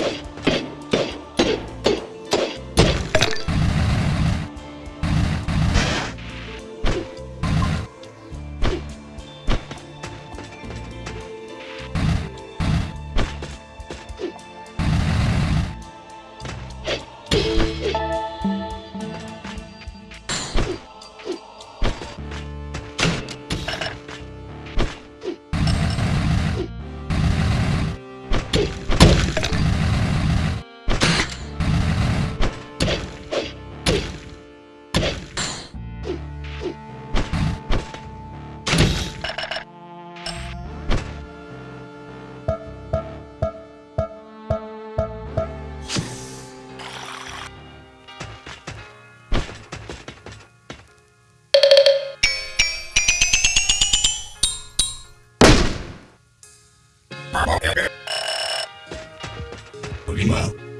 Okay. Meanwhile,